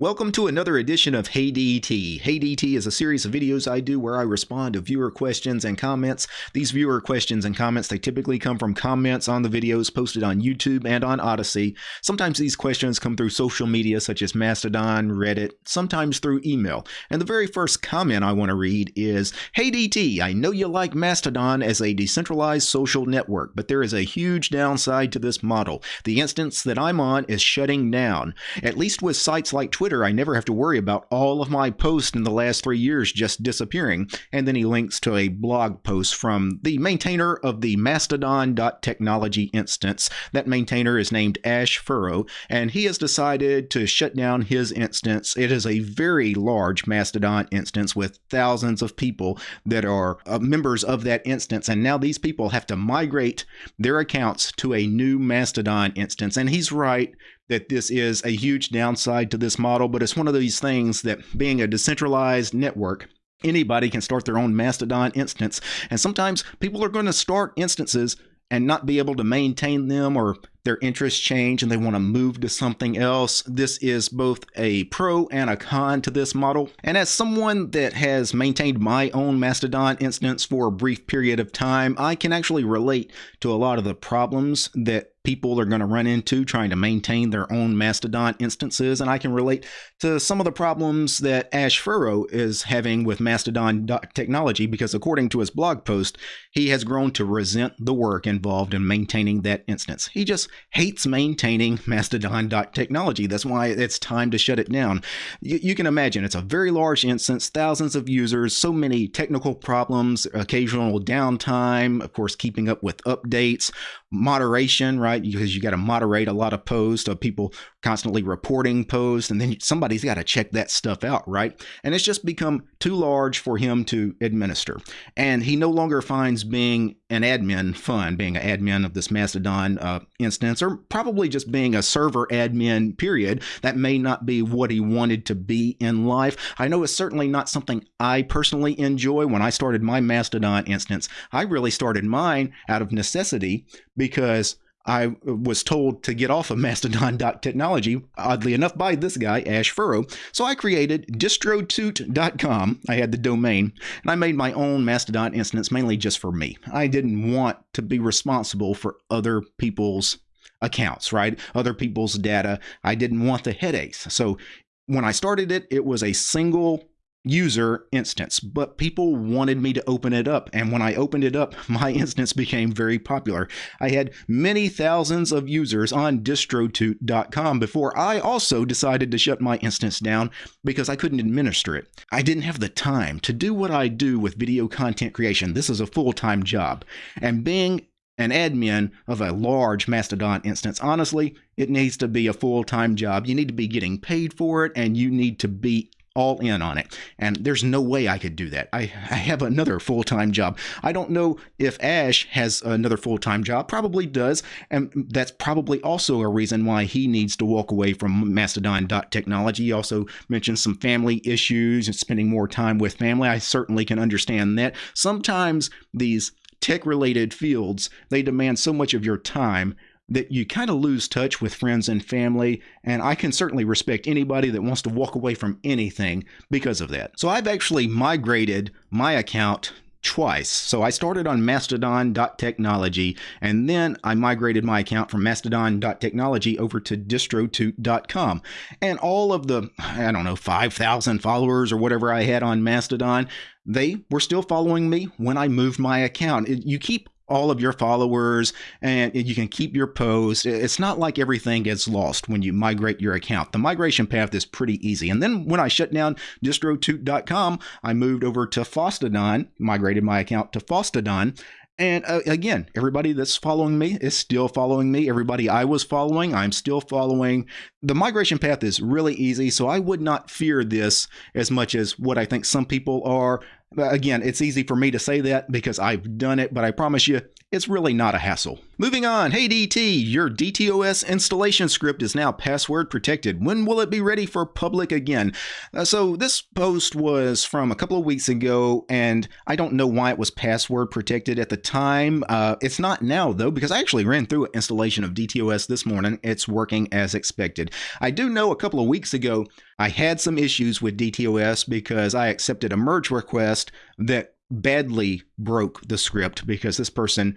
Welcome to another edition of Hey DT. Hey DT is a series of videos I do where I respond to viewer questions and comments. These viewer questions and comments, they typically come from comments on the videos posted on YouTube and on Odysee. Sometimes these questions come through social media such as Mastodon, Reddit, sometimes through email. And the very first comment I want to read is, Hey DT, I know you like Mastodon as a decentralized social network, but there is a huge downside to this model. The instance that I'm on is shutting down. At least with sites like Twitter, Twitter, I never have to worry about all of my posts in the last three years just disappearing. And then he links to a blog post from the maintainer of the Mastodon.technology instance. That maintainer is named Ash Furrow, and he has decided to shut down his instance. It is a very large Mastodon instance with thousands of people that are uh, members of that instance. And now these people have to migrate their accounts to a new Mastodon instance. And he's right that this is a huge downside to this model, but it's one of these things that being a decentralized network, anybody can start their own Mastodon instance. And sometimes people are going to start instances and not be able to maintain them or their interests change and they want to move to something else. This is both a pro and a con to this model. And as someone that has maintained my own Mastodon instance for a brief period of time, I can actually relate to a lot of the problems that people are going to run into trying to maintain their own Mastodon instances. And I can relate to some of the problems that Ash Furrow is having with Mastodon technology because, according to his blog post, he has grown to resent the work involved in maintaining that instance. He just hates maintaining Mastodon technology. That's why it's time to shut it down. You, you can imagine it's a very large instance, thousands of users, so many technical problems, occasional downtime, of course, keeping up with updates, moderation, right? Because you got to moderate a lot of posts of people constantly reporting posts, and then somebody's got to check that stuff out, right? And it's just become too large for him to administer. And he no longer finds being an admin fun, being an admin of this Mastodon uh, instance, or probably just being a server admin, period. That may not be what he wanted to be in life. I know it's certainly not something I personally enjoy. When I started my Mastodon instance, I really started mine out of necessity because I was told to get off of Mastodon.technology, oddly enough, by this guy, Ash Furrow. So I created distrotoot.com. I had the domain, and I made my own Mastodon instance mainly just for me. I didn't want to be responsible for other people's accounts, right? Other people's data. I didn't want the headaches. So when I started it, it was a single user instance, but people wanted me to open it up. And when I opened it up, my instance became very popular. I had many thousands of users on distrotoot.com before I also decided to shut my instance down because I couldn't administer it. I didn't have the time to do what I do with video content creation. This is a full time job. And being an admin of a large Mastodon instance, honestly, it needs to be a full time job. You need to be getting paid for it and you need to be all in on it. And there's no way I could do that. I, I have another full time job. I don't know if Ash has another full time job, probably does. And that's probably also a reason why he needs to walk away from Mastodon.technology. He also mentioned some family issues and spending more time with family. I certainly can understand that. Sometimes these tech related fields, they demand so much of your time that you kind of lose touch with friends and family. And I can certainly respect anybody that wants to walk away from anything because of that. So I've actually migrated my account twice. So I started on mastodon.technology and then I migrated my account from mastodon.technology over to distrotoot.com. And all of the, I don't know, 5,000 followers or whatever I had on Mastodon, they were still following me when I moved my account. You keep all of your followers and you can keep your posts. It's not like everything gets lost when you migrate your account. The migration path is pretty easy. And then when I shut down distrotoot.com, I moved over to Fosstodon, migrated my account to Fosstodon. And uh, again, everybody that's following me is still following me. Everybody I was following, I'm still following. The migration path is really easy, so I would not fear this as much as what I think some people are. Again, it's easy for me to say that because I've done it, but I promise you, it's really not a hassle. Moving on, hey DT, your DTOS installation script is now password protected. When will it be ready for public again? Uh, so this post was from a couple of weeks ago, and I don't know why it was password protected at the time. Uh, it's not now though, because I actually ran through an installation of DTOS this morning. It's working as expected. I do know a couple of weeks ago I had some issues with DTOS because I accepted a merge request that badly broke the script because this person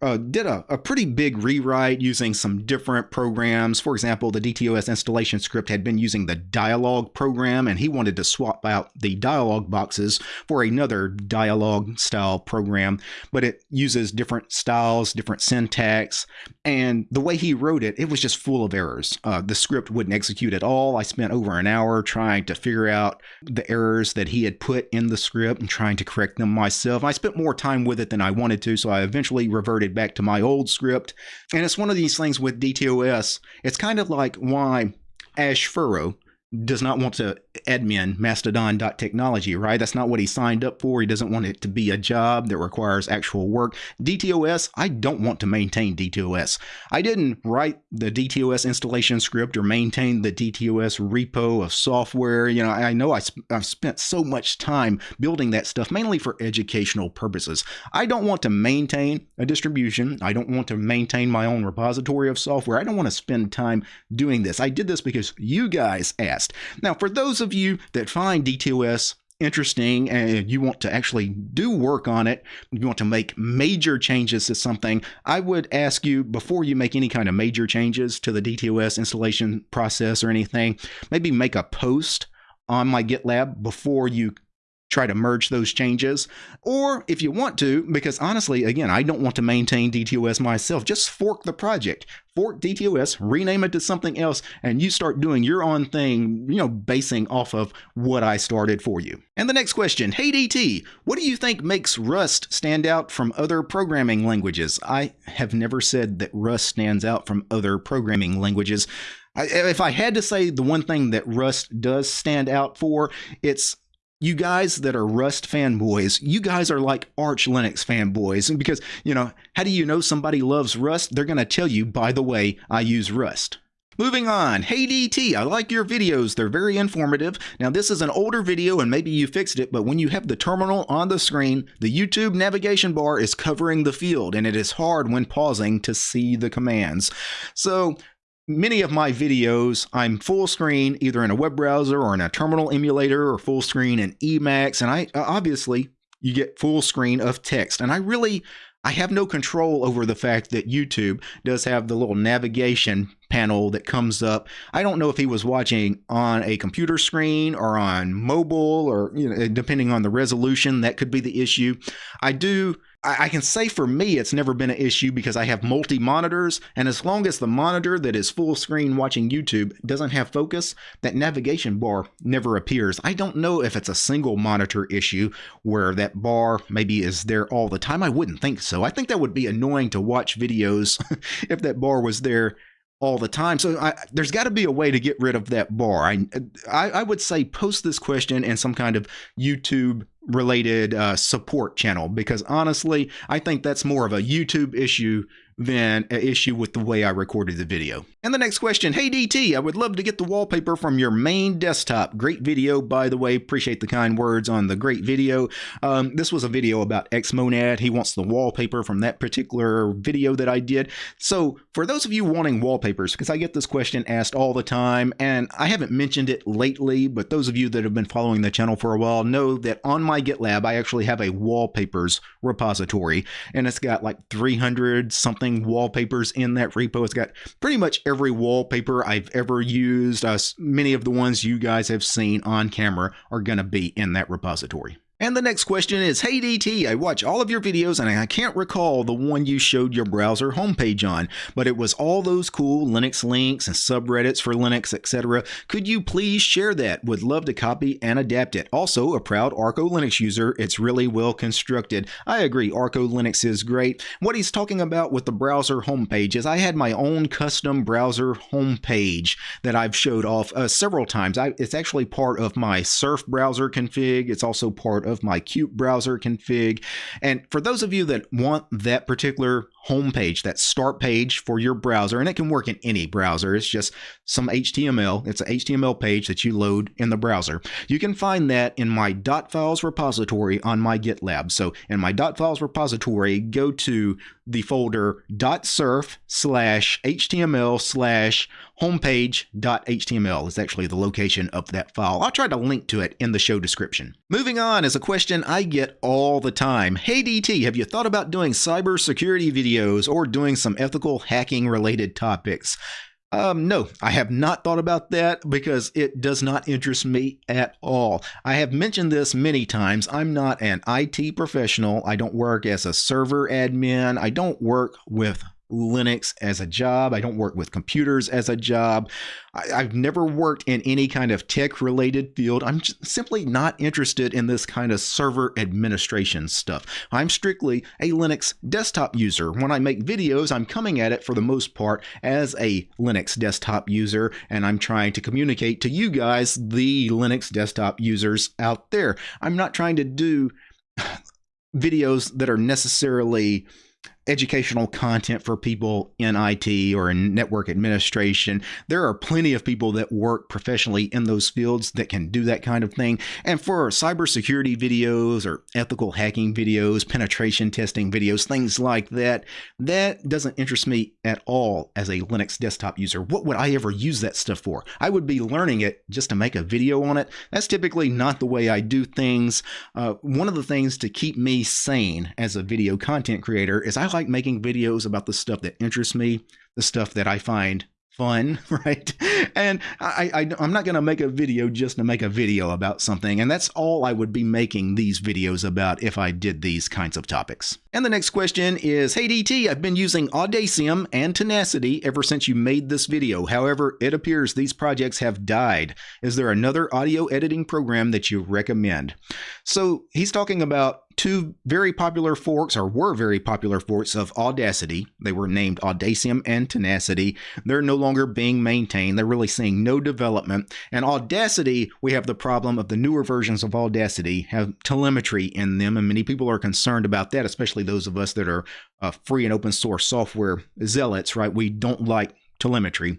uh, did a, a pretty big rewrite using some different programs. For example, the DTOS installation script had been using the dialog program, and he wanted to swap out the dialog boxes for another dialog style program, but it uses different styles, different syntax, and the way he wrote it, it was just full of errors. Uh, the script wouldn't execute at all. I spent over an hour trying to figure out the errors that he had put in the script and trying to correct them myself. I spent more time with it than I wanted to, so I eventually reverted reverted back to my old script. And it's one of these things with DTOS. It's kind of like why Ash Furrow does not want to admin mastodon.technology, right? That's not what he signed up for. He doesn't want it to be a job that requires actual work. DTOS, I don't want to maintain DTOS. I didn't write the DTOS installation script or maintain the DTOS repo of software. You know, I know I sp- I've spent so much time building that stuff, mainly for educational purposes. I don't want to maintain a distribution. I don't want to maintain my own repository of software. I don't want to spend time doing this. I did this because you guys asked. Now, for those of you that find DTOS interesting and you want to actually do work on it, you want to make major changes to something, I would ask you before you make any kind of major changes to the DTOS installation process or anything, maybe make a post on my GitLab before you try to merge those changes. Or if you want to, because honestly, again, I don't want to maintain DTOS myself, just fork the project. Fork DTOS, rename it to something else, and you start doing your own thing, you know, basing off of what I started for you. And the next question Hey DT, what do you think makes Rust stand out from other programming languages? I have never said that Rust stands out from other programming languages. I, if I had to say the one thing that Rust does stand out for, it's you guys that are Rust fanboys, you guys are like Arch Linux fanboys. And Because, you know, how do you know somebody loves Rust? They're going to tell you, by the way, I use Rust. Moving on, hey DT, I like your videos. They're very informative. Now, this is an older video and maybe you fixed it, but when you have the terminal on the screen, the YouTube navigation bar is covering the field and it is hard when pausing to see the commands. So, many of my videos, I'm full screen either in a web browser or in a terminal emulator or full screen in Emacs. And I uh, obviously you get full screen of text. And I really, I have no control over the fact that YouTube does have the little navigation panel that comes up. I don't know if he was watching on a computer screen or on mobile or, you know, depending on the resolution, that could be the issue. I do I, can say for me, it's never been an issue because I have multi monitors, and as long as the monitor that is full screen watching YouTube doesn't have focus, that navigation bar never appears. I don't know if it's a single monitor issue where that bar maybe is there all the time. I wouldn't think so. I think that would be annoying to watch videos if that bar was there all the time. So I, there's got to be a way to get rid of that bar. I, I, I would say post this question in some kind of YouTube related uh, support channel because honestly, I think that's more of a YouTube issue than an issue with the way I recorded the video. And the next question, hey DT, I would love to get the wallpaper from your main desktop. Great video, by the way. Appreciate the kind words on the great video. Um, this was a video about Xmonad. He wants the wallpaper from that particular video that I did. So for those of you wanting wallpapers, because I get this question asked all the time, and I haven't mentioned it lately, but those of you that have been following the channel for a while know that on my GitLab, I actually have a wallpapers repository, and it's got like 300 something wallpapers in that repo. It's got pretty much every wallpaper I've ever used. Uh, many of the ones you guys have seen on camera are going to be in that repository. And the next question is, Hey DT, I watch all of your videos and I can't recall the one you showed your browser homepage on, but it was all those cool Linux links and subreddits for Linux, etc. Could you please share that? Would love to copy and adapt it. Also, a proud Arco Linux user, it's really well constructed. I agree, Arco Linux is great. What he's talking about with the browser homepage is I had my own custom browser homepage that I've showed off uh, several times. I, it's actually part of my Surf browser config. It's also part of my qutebrowser config. And for those of you that want that particular homepage, that start page for your browser, and it can work in any browser. It's just some HTML. It's an HTML page that you load in the browser. You can find that in my dot .files repository on my GitLab. So in my dot .files repository, go to the folder dot .surf slash HTML slash homepage.html is actually the location of that file. I'll try to link to it in the show description. Moving on is a question I get all the time. Hey DT, have you thought about doing cybersecurity videos or doing some ethical hacking related topics? Um, no, I have not thought about that because it does not interest me at all. I have mentioned this many times. I'm not an IT professional. I don't work as a server admin. I don't work with Linux as a job. I don't work with computers as a job. I, have never worked in any kind of tech related field. I'm simply not interested in this kind of server administration stuff. I'm strictly a Linux desktop user. When I make videos, I'm coming at it for the most part as a Linux desktop user, and I'm trying to communicate to you guys, the Linux desktop users out there. I'm not trying to do videos that are necessarily educational content for people in IT or in network administration. There are plenty of people that work professionally in those fields that can do that kind of thing. And for cybersecurity videos or ethical hacking videos, penetration testing videos, things like that, that doesn't interest me at all as a Linux desktop user. What would I ever use that stuff for? I would be learning it just to make a video on it. That's typically not the way I do things. Uh, one of the things to keep me sane as a video content creator is I like like making videos about the stuff that interests me, the stuff that I find fun, right? And I, I, am not going to make a video just to make a video about something. And that's all I would be making these videos about if I did these kinds of topics. And the next question is, Hey DT, I've been using Audacium and Tenacity ever since you made this video. However, it appears these projects have died. Is there another audio editing program that you recommend? So he's talking about two very popular forks, or were very popular forks of Audacity. They were named Audacium and Tenacity. They're no longer being maintained. They're really seeing no development. And Audacity, we have the problem of the newer versions of Audacity have telemetry in them, and many people are concerned about that, especially those of us that are uh, free and open source software zealots, right? We don't like telemetry.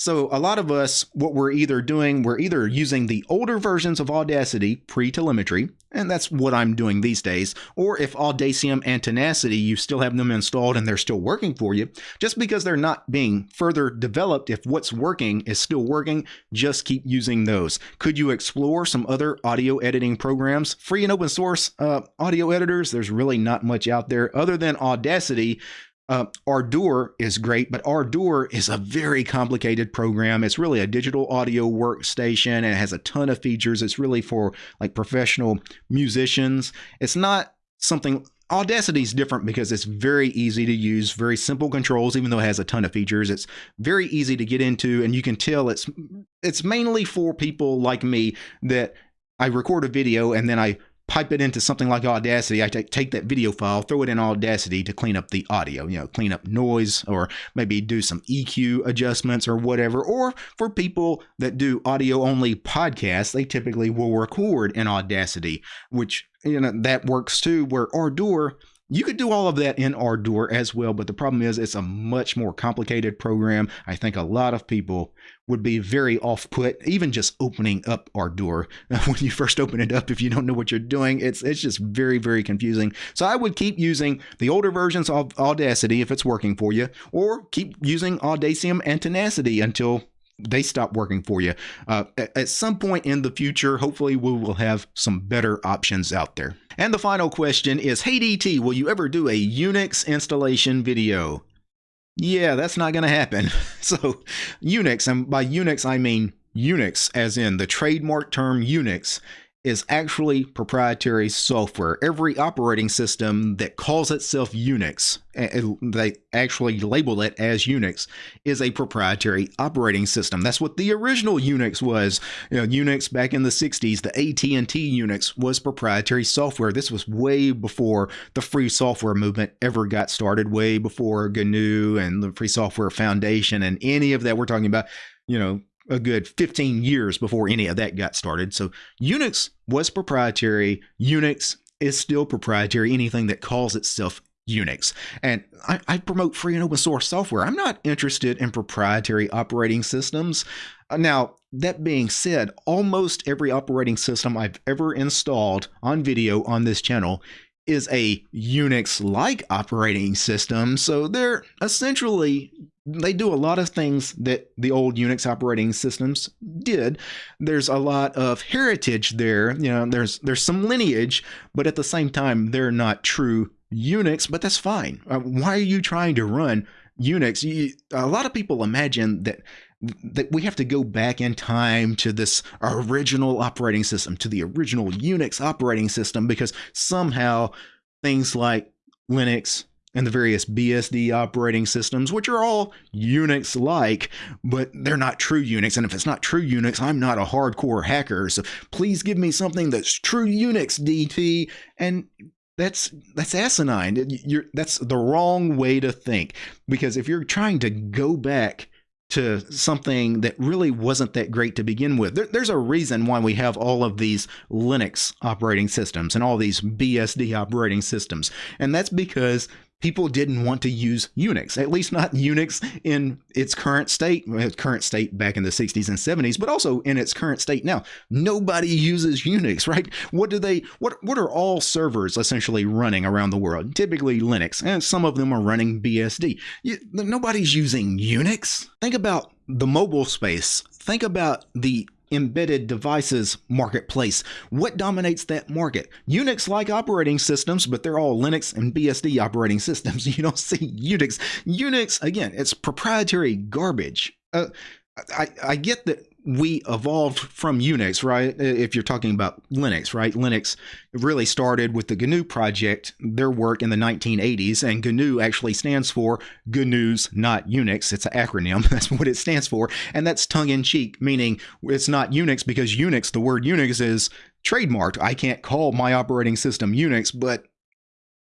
So a lot of us, what we're either doing, we're either using the older versions of Audacity pre-telemetry, and that's what I'm doing these days, or if Audacium and Tenacity, you still have them installed and they're still working for you, just because they're not being further developed, if what's working is still working, just keep using those. Could you explore some other audio editing programs? Free and open source uh, audio editors, there's really not much out there other than Audacity, uh, Ardour is great, but Ardour is a very complicated program. It's really a digital audio workstation and it has a ton of features. It's really for like professional musicians. It's not something Audacity is different because it's very easy to use, very simple controls, even though it has a ton of features. It's very easy to get into, and you can tell it's it's mainly for people like me that I record a video and then I pipe it into something like Audacity. I take that video file, throw it in Audacity to clean up the audio, you know, clean up noise or maybe do some EQ adjustments or whatever. Or for people that do audio only podcasts, they typically will record in Audacity, which, you know, that works too, where Ardour you could do all of that in Ardour as well, but the problem is it's a much more complicated program. I think a lot of people would be very off put, even just opening up Ardour. When you first open it up, if you don't know what you're doing, it's it's just very, very confusing. So I would keep using the older versions of Audacity if it's working for you, or keep using Audacium and Tenacity until they stop working for you. Uh, at some point in the future, hopefully, we will have some better options out there. And the final question is Hey DT, will you ever do a Unix installation video? Yeah, that's not going to happen. So, Unix, and by Unix, I mean Unix, as in the trademark term Unix, is actually proprietary software. Every operating system that calls itself Unix, they actually label it as Unix, is a proprietary operating system. That's what the original Unix was. You know, Unix back in the 60s, the AT&T Unix was proprietary software. This was way before the free software movement ever got started, way before GNU and the Free Software Foundation and any of that we're talking about, you know, a good 15 years before any of that got started. So Unix was proprietary. Unix is still proprietary. Anything that calls itself Unix. And I, I, promote free and open source software. I'm not interested in proprietary operating systems. Uh, now, that being said, almost every operating system I've ever installed on video on this channel is a Unix like operating system. So they're essentially, they do a lot of things that the old Unix operating systems did. There's a lot of heritage there. You know, there's, there's some lineage, but at the same time, they're not true Unix, but that's fine. Uh, why are you trying to run Unix? You, a lot of people imagine that that we have to go back in time to this original operating system, to the original Unix operating system, because somehow things like Linux and the various BSD operating systems, which are all Unix like, but they're not true Unix. And if it's not true Unix, I'm not a hardcore hacker. So please give me something that's true Unix DT. And that's that's asinine. You're, that's the wrong way to think because if you're trying to go back to something that really wasn't that great to begin with. There, there's a reason why we have all of these Linux operating systems and all these BSD operating systems. And that's because people didn't want to use Unix, at least not Unix in its current state, current state back in the 60s and 70s, but also in its current state now. Nobody uses Unix, right? What do they what what are all servers essentially running around the world? Typically Linux, and some of them are running BSD. You, nobody's using Unix. Think about the mobile space. Think about the embedded devices marketplace. What dominates that market? Unix like operating systems, but they're all Linux and BSD operating systems. You don't see Unix. Unix, again, it's proprietary garbage. Uh, I, I get that we evolved from Unix, right? If you're talking about Linux, right? Linux really started with the GNU project, their work in the 1980s, and GNU actually stands for GNU's not Unix. It's an acronym. That's what it stands for. And that's tongue in cheek, meaning it's not Unix because Unix, the word Unix is trademarked. I can't call my operating system Unix, but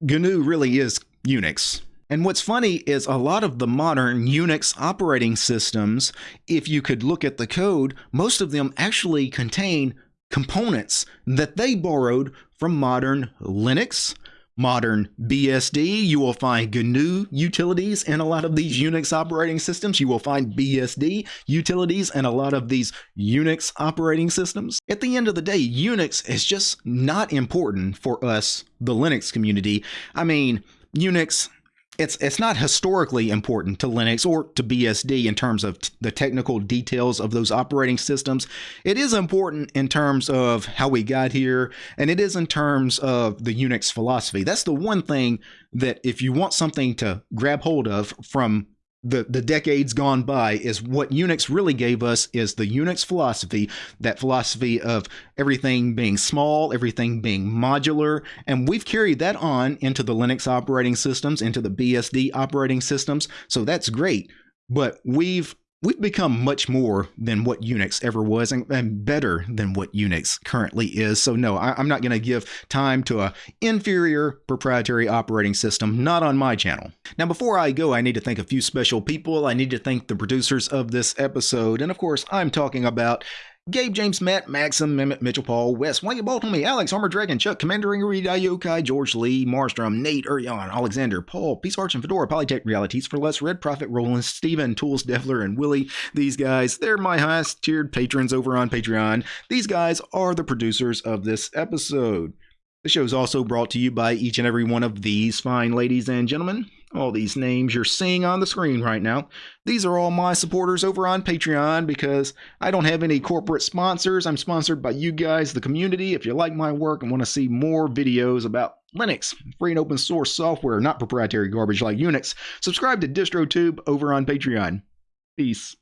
GNU really is Unix. And what's funny is a lot of the modern Unix operating systems, if you could look at the code, most of them actually contain components that they borrowed from modern Linux, modern BSD. You will find GNU utilities in a lot of these Unix operating systems. You will find BSD utilities in a lot of these Unix operating systems. At the end of the day, Unix is just not important for us, the Linux community. I mean, Unix it's it's not historically important to Linux or to BSD in terms of the technical details of those operating systems. It is important in terms of how we got here, and it is in terms of the Unix philosophy. That's the one thing that if you want something to grab hold of from the, the decades gone by is what Unix really gave us is the Unix philosophy, that philosophy of everything being small, everything being modular, and we've carried that on into the Linux operating systems, into the BSD operating systems. So that's great. But we've We've become much more than what Unix ever was and, and better than what Unix currently is. So no, I, am not going to give time to an inferior proprietary operating system, not on my channel. Now before I go, I need to thank a few special people. I need to thank the producers of this episode. And of course, I'm talking about Gabe, James, Matt, Maxim, Mehmet, Mitchell, Paul, Wes, Wayne, Baltimore, Alex, Armor Dragon, Chuck, Commander Ingrid, Yokai, George Lee, Marstrom, Nate, Urion, Alexander, Paul, Peace Arch and Fedora, Polytech Realities for Less, Red Prophet, Roland, Steven, Tools, Devler, and Willie. These guys, they're my highest tiered patrons over on Patreon. These guys are the producers of this episode. The show is also brought to you by each and every one of these fine ladies and gentlemen all these names you're seeing on the screen right now. These are all my supporters over on Patreon because I don't have any corporate sponsors. I'm sponsored by you guys, the community. If you like my work and want to see more videos about Linux, free and open source software, not proprietary garbage like Unix, subscribe to DistroTube over on Patreon. Peace.